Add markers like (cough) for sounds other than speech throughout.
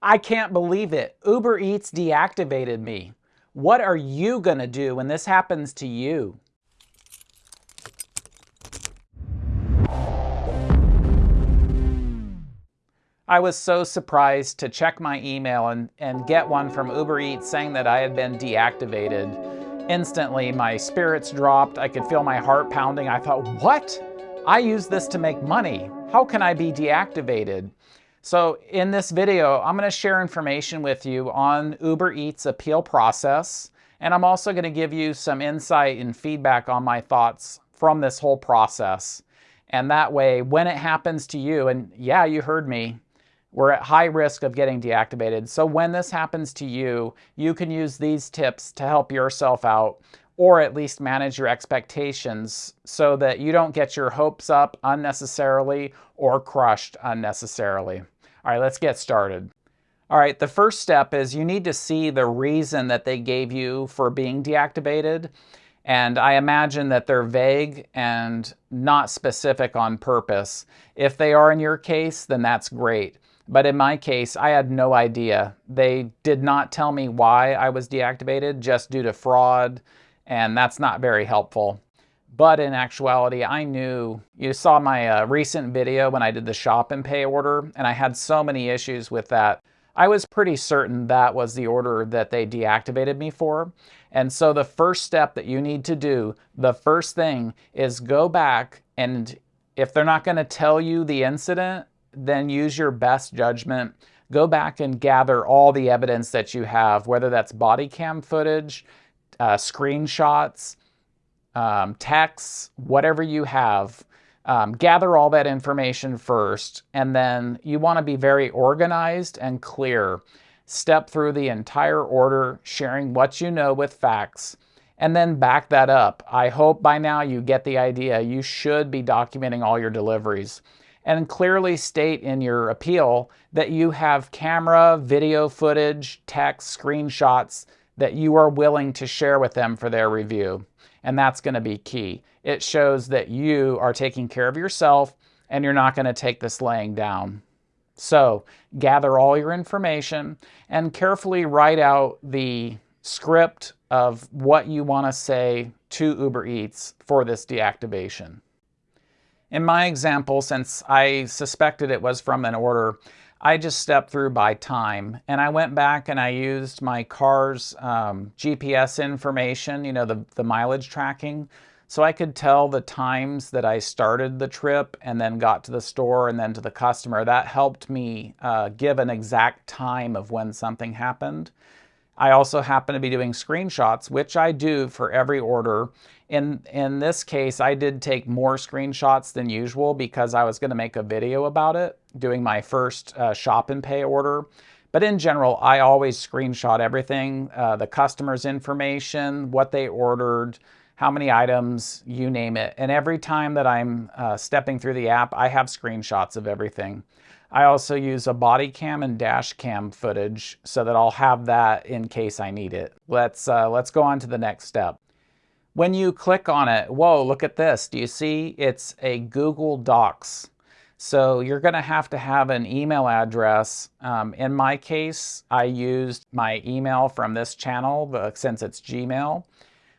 I can't believe it. Uber Eats deactivated me. What are you going to do when this happens to you? I was so surprised to check my email and, and get one from Uber Eats saying that I had been deactivated. Instantly, my spirits dropped. I could feel my heart pounding. I thought, what? I use this to make money. How can I be deactivated? So in this video, I'm going to share information with you on Uber Eats appeal process, and I'm also going to give you some insight and feedback on my thoughts from this whole process. And that way, when it happens to you, and yeah, you heard me, we're at high risk of getting deactivated. So when this happens to you, you can use these tips to help yourself out or at least manage your expectations so that you don't get your hopes up unnecessarily or crushed unnecessarily. All right, let's get started. All right, the first step is you need to see the reason that they gave you for being deactivated. And I imagine that they're vague and not specific on purpose. If they are in your case, then that's great. But in my case, I had no idea. They did not tell me why I was deactivated, just due to fraud, and that's not very helpful. But in actuality, I knew, you saw my uh, recent video when I did the shop and pay order, and I had so many issues with that. I was pretty certain that was the order that they deactivated me for. And so the first step that you need to do, the first thing is go back and if they're not gonna tell you the incident, then use your best judgment. Go back and gather all the evidence that you have, whether that's body cam footage, uh, screenshots, um, texts, whatever you have. Um, gather all that information first, and then you want to be very organized and clear. Step through the entire order, sharing what you know with facts, and then back that up. I hope by now you get the idea. You should be documenting all your deliveries and clearly state in your appeal that you have camera, video footage, text, screenshots that you are willing to share with them for their review. And that's going to be key. It shows that you are taking care of yourself and you're not going to take this laying down. So gather all your information and carefully write out the script of what you want to say to Uber Eats for this deactivation. In my example, since I suspected it was from an order, I just stepped through by time and I went back and I used my car's um, GPS information, you know, the, the mileage tracking. So I could tell the times that I started the trip and then got to the store and then to the customer. That helped me uh, give an exact time of when something happened. I also happen to be doing screenshots, which I do for every order. In, in this case, I did take more screenshots than usual because I was going to make a video about it, doing my first uh, shop and pay order. But in general, I always screenshot everything, uh, the customer's information, what they ordered, how many items, you name it. And every time that I'm uh, stepping through the app, I have screenshots of everything. I also use a body cam and dash cam footage so that I'll have that in case I need it. Let's, uh, let's go on to the next step. When you click on it, whoa, look at this. Do you see? It's a Google Docs. So you're going to have to have an email address. Um, in my case, I used my email from this channel since it's Gmail.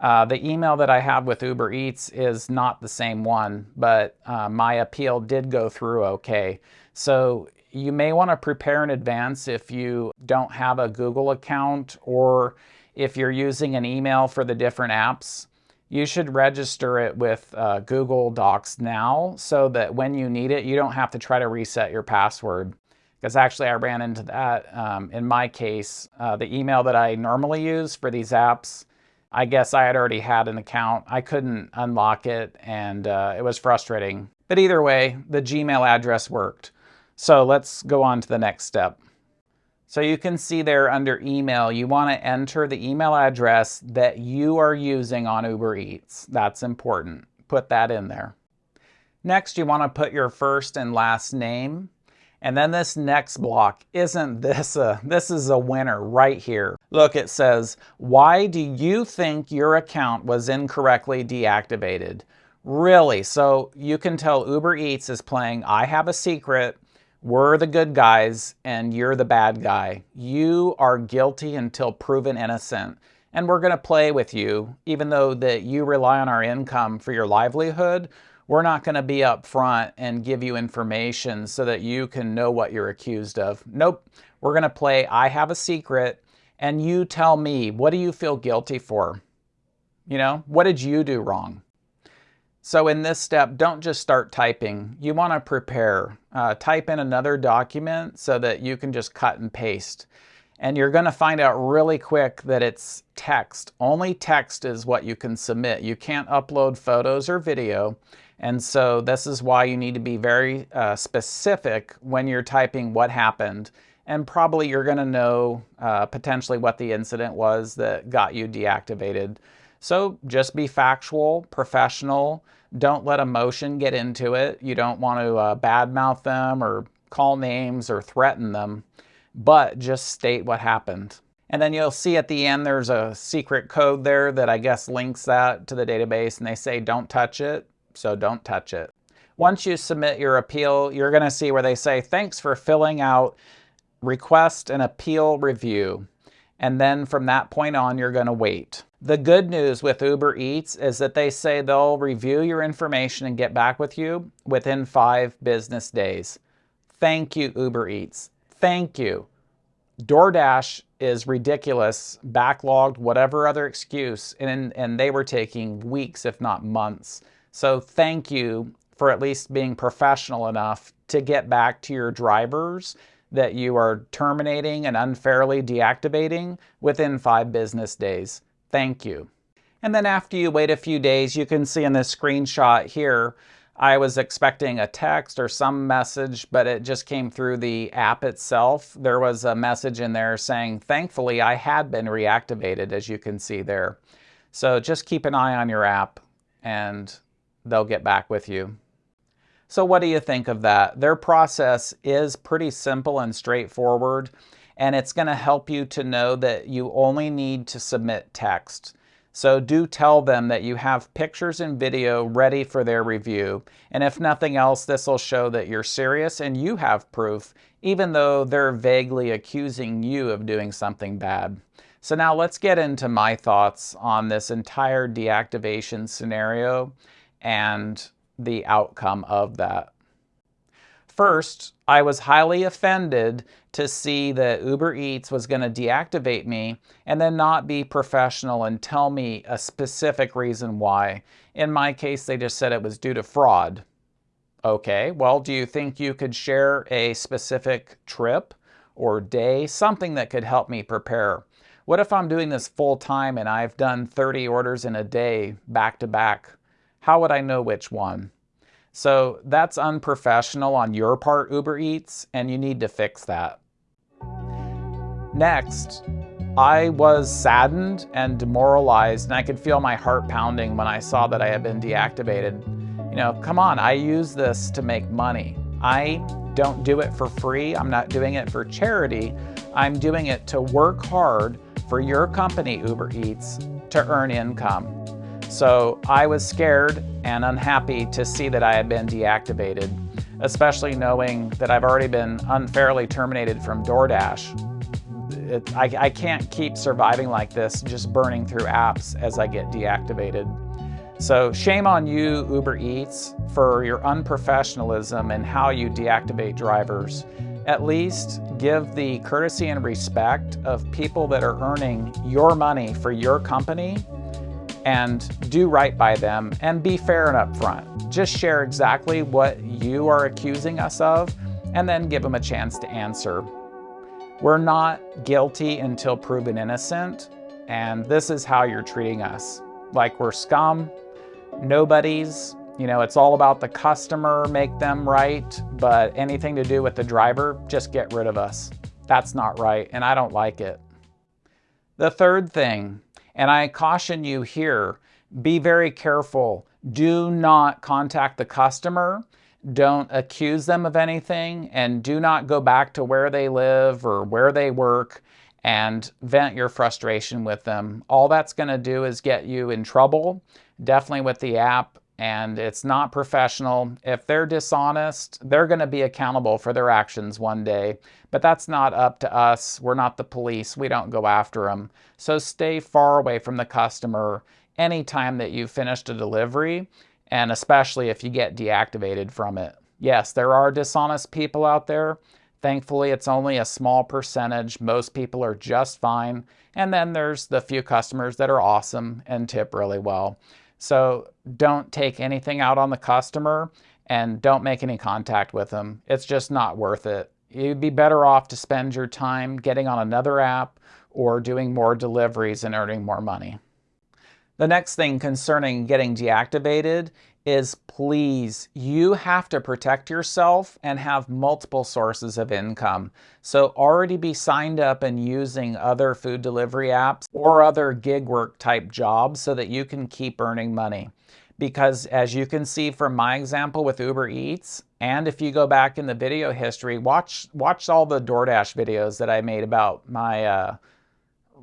Uh, the email that I have with Uber Eats is not the same one, but uh, my appeal did go through okay. So you may want to prepare in advance if you don't have a Google account or if you're using an email for the different apps. You should register it with uh, Google Docs now so that when you need it, you don't have to try to reset your password. Because actually I ran into that um, in my case. Uh, the email that I normally use for these apps, I guess I had already had an account. I couldn't unlock it and uh, it was frustrating. But either way, the Gmail address worked. So let's go on to the next step. So you can see there under email, you want to enter the email address that you are using on Uber Eats. That's important. Put that in there. Next, you want to put your first and last name. And then this next block, isn't this a, this is a winner right here. Look, it says, why do you think your account was incorrectly deactivated? Really? So you can tell Uber Eats is playing I have a secret We're the good guys and you're the bad guy. You are guilty until proven innocent. And we're going to play with you, even though that you rely on our income for your livelihood. We're not going to be up front and give you information so that you can know what you're accused of. Nope. We're going to play I have a secret and you tell me, what do you feel guilty for? You know, what did you do wrong? So in this step, don't just start typing. You want to prepare. Uh, type in another document so that you can just cut and paste. And you're going to find out really quick that it's text. Only text is what you can submit. You can't upload photos or video. And so this is why you need to be very uh, specific when you're typing what happened. And probably you're going to know uh, potentially what the incident was that got you deactivated. So just be factual, professional. Don't let emotion get into it. You don't want to uh, badmouth them or call names or threaten them, but just state what happened. And then you'll see at the end there's a secret code there that I guess links that to the database and they say don't touch it, so don't touch it. Once you submit your appeal, you're going to see where they say thanks for filling out request an appeal review. And then from that point on, you're going to wait. The good news with Uber Eats is that they say they'll review your information and get back with you within five business days. Thank you, Uber Eats. Thank you. DoorDash is ridiculous, backlogged, whatever other excuse, and, and they were taking weeks, if not months. So thank you for at least being professional enough to get back to your drivers that you are terminating and unfairly deactivating within five business days. Thank you. And then after you wait a few days, you can see in this screenshot here, I was expecting a text or some message, but it just came through the app itself. There was a message in there saying, thankfully, I had been reactivated, as you can see there. So just keep an eye on your app and they'll get back with you. So what do you think of that? Their process is pretty simple and straightforward and it's going to help you to know that you only need to submit text. So do tell them that you have pictures and video ready for their review. And if nothing else, this will show that you're serious and you have proof, even though they're vaguely accusing you of doing something bad. So now let's get into my thoughts on this entire deactivation scenario and the outcome of that. First, I was highly offended to see that Uber Eats was going to deactivate me and then not be professional and tell me a specific reason why. In my case, they just said it was due to fraud. Okay, well, do you think you could share a specific trip or day, something that could help me prepare? What if I'm doing this full time and I've done 30 orders in a day back to back? How would I know which one? So that's unprofessional on your part, Uber Eats, and you need to fix that. Next, I was saddened and demoralized, and I could feel my heart pounding when I saw that I had been deactivated. You know, come on, I use this to make money. I don't do it for free. I'm not doing it for charity. I'm doing it to work hard for your company, Uber Eats, to earn income. So I was scared and unhappy to see that I had been deactivated, especially knowing that I've already been unfairly terminated from DoorDash. It, I, I can't keep surviving like this, just burning through apps as I get deactivated. So shame on you, Uber Eats, for your unprofessionalism and how you deactivate drivers. At least give the courtesy and respect of people that are earning your money for your company and do right by them and be fair and upfront. Just share exactly what you are accusing us of and then give them a chance to answer. We're not guilty until proven innocent, and this is how you're treating us. Like we're scum, nobodies, you know, it's all about the customer, make them right, but anything to do with the driver, just get rid of us. That's not right, and I don't like it. The third thing and I caution you here, be very careful. Do not contact the customer. Don't accuse them of anything and do not go back to where they live or where they work and vent your frustration with them. All that's going to do is get you in trouble, definitely with the app, and it's not professional. If they're dishonest, they're going to be accountable for their actions one day. But that's not up to us. We're not the police. We don't go after them. So stay far away from the customer anytime that you've finished a delivery, and especially if you get deactivated from it. Yes, there are dishonest people out there. Thankfully, it's only a small percentage. Most people are just fine. And then there's the few customers that are awesome and tip really well. So don't take anything out on the customer and don't make any contact with them. It's just not worth it. You'd be better off to spend your time getting on another app or doing more deliveries and earning more money. The next thing concerning getting deactivated is please, you have to protect yourself and have multiple sources of income. So already be signed up and using other food delivery apps or other gig work type jobs so that you can keep earning money. Because as you can see from my example with Uber Eats, and if you go back in the video history, watch, watch all the DoorDash videos that I made about my uh,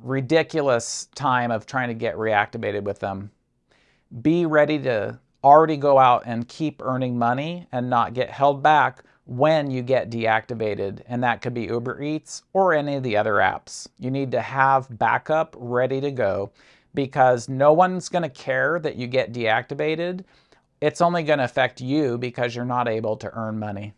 ridiculous time of trying to get reactivated with them. Be ready to already go out and keep earning money and not get held back when you get deactivated. And that could be Uber Eats or any of the other apps. You need to have backup ready to go because no one's going to care that you get deactivated. It's only going to affect you because you're not able to earn money.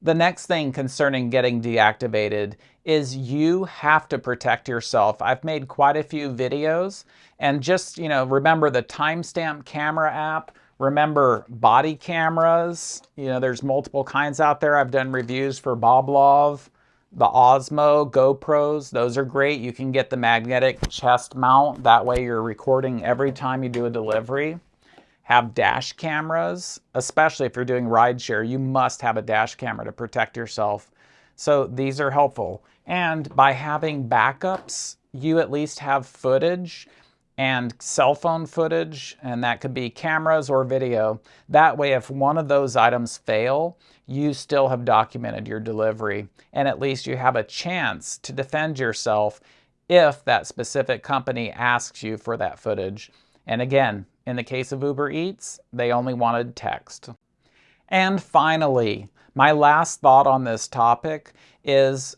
The next thing concerning getting deactivated is you have to protect yourself. I've made quite a few videos and just, you know, remember the timestamp camera app, remember body cameras. You know, there's multiple kinds out there. I've done reviews for Boblov, the Osmo, GoPros. Those are great. You can get the magnetic chest mount. That way you're recording every time you do a delivery have dash cameras, especially if you're doing rideshare, you must have a dash camera to protect yourself. So these are helpful. And by having backups, you at least have footage and cell phone footage, and that could be cameras or video. That way, if one of those items fail, you still have documented your delivery, and at least you have a chance to defend yourself if that specific company asks you for that footage. And again, in the case of Uber Eats, they only wanted text. And finally, my last thought on this topic is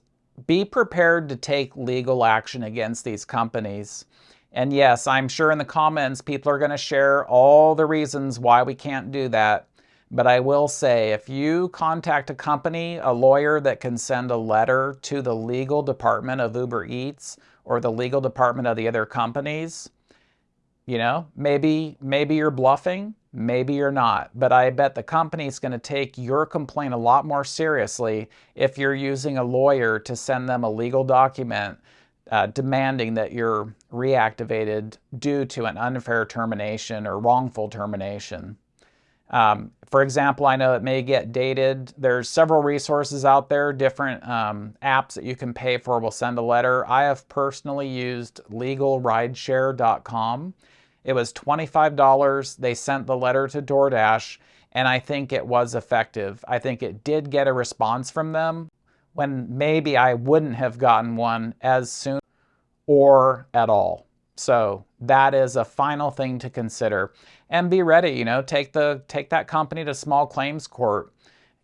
be prepared to take legal action against these companies. And yes, I'm sure in the comments people are going to share all the reasons why we can't do that. But I will say, if you contact a company, a lawyer that can send a letter to the legal department of Uber Eats or the legal department of the other companies, you know, maybe, maybe you're bluffing, maybe you're not, but I bet the company's going to take your complaint a lot more seriously if you're using a lawyer to send them a legal document uh, demanding that you're reactivated due to an unfair termination or wrongful termination. Um, for example, I know it may get dated. There's several resources out there, different um, apps that you can pay for will send a letter. I have personally used legalrideshare.com. It was $25. They sent the letter to DoorDash, and I think it was effective. I think it did get a response from them when maybe I wouldn't have gotten one as soon or at all. So that is a final thing to consider. And be ready, you know, take the take that company to small claims court.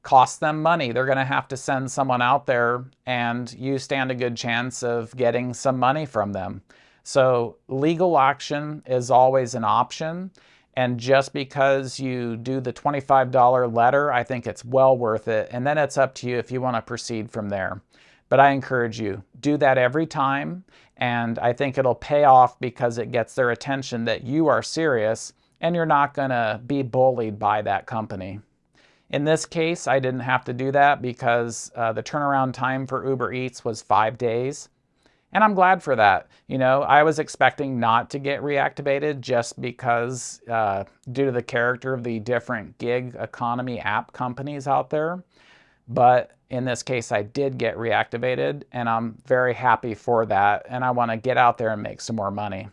Cost them money. They're going to have to send someone out there and you stand a good chance of getting some money from them. So legal action is always an option. And just because you do the $25 letter, I think it's well worth it. And then it's up to you if you want to proceed from there. But I encourage you, do that every time. And I think it'll pay off because it gets their attention that you are serious and you're not going to be bullied by that company. In this case, I didn't have to do that because uh, the turnaround time for Uber Eats was five days. And I'm glad for that. You know, I was expecting not to get reactivated just because uh, due to the character of the different gig economy app companies out there. But in this case, I did get reactivated and I'm very happy for that. And I want to get out there and make some more money.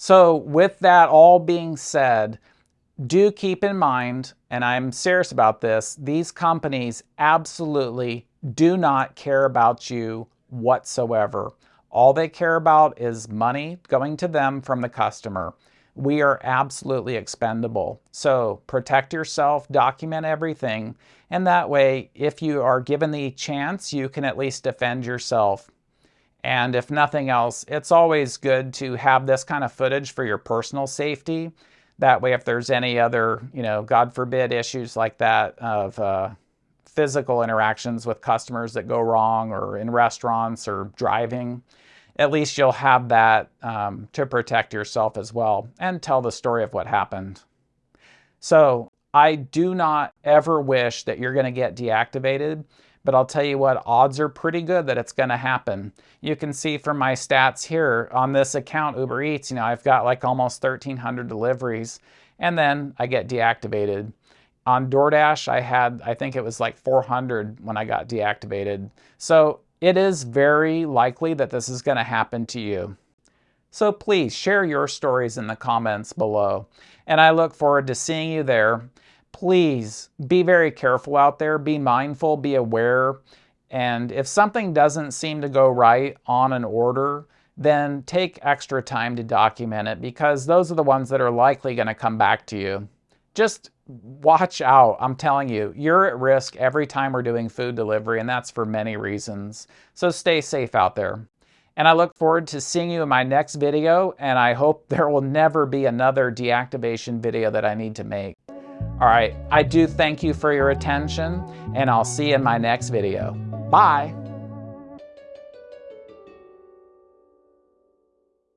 So with that all being said, do keep in mind, and I'm serious about this, these companies absolutely do not care about you whatsoever. All they care about is money going to them from the customer. we are absolutely expendable. So protect yourself, document everything, and that way, if you are given the chance, you can at least defend yourself. And if nothing else, it's always good to have this kind of footage for your personal safety. That way, if there's any other, you know, God forbid, issues like that of uh, physical interactions with customers that go wrong or in restaurants or driving, at least you'll have that um, to protect yourself as well and tell the story of what happened. So I do not ever wish that you're going to get deactivated, but I'll tell you what, odds are pretty good that it's going to happen. You can see from my stats here on this account, Uber Eats, you know, I've got like almost 1,300 deliveries, and then I get deactivated. On DoorDash, I had, I think it was like 400 when I got deactivated. So it is very likely that this is going to happen to you. So please share your stories in the comments below. And I look forward to seeing you there. Please be very careful out there. Be mindful, be aware. And if something doesn't seem to go right on an order, then take extra time to document it because those are the ones that are likely going to come back to you. Just watch out. I'm telling you, you're at risk every time we're doing food delivery, and that's for many reasons. So stay safe out there. And I look forward to seeing you in my next video, and I hope (laughs) there will never be another deactivation video that I need to make. All right, I do thank you for your attention, and I'll see you in my next video. Bye.